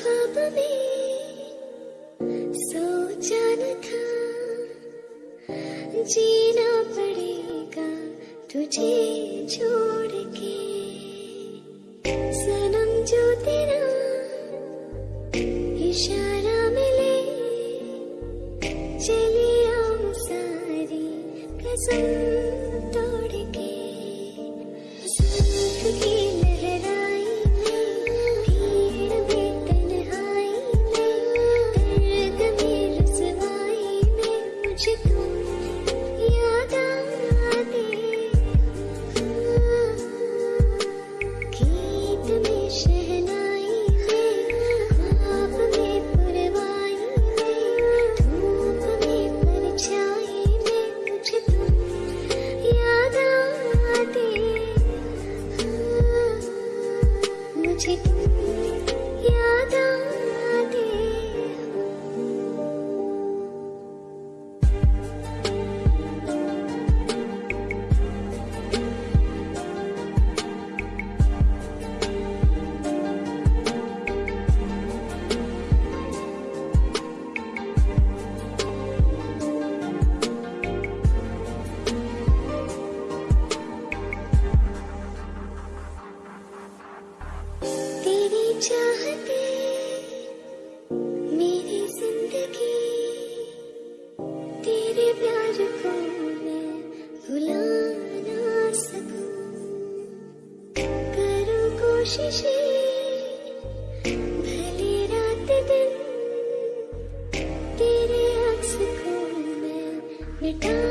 ख्वाब में सोचा न था। जीना पड़ेगा तुझे छोड़ के। सनम जो तेरा इशारा मिले चलिए हम सारी कसम। magic. मिटा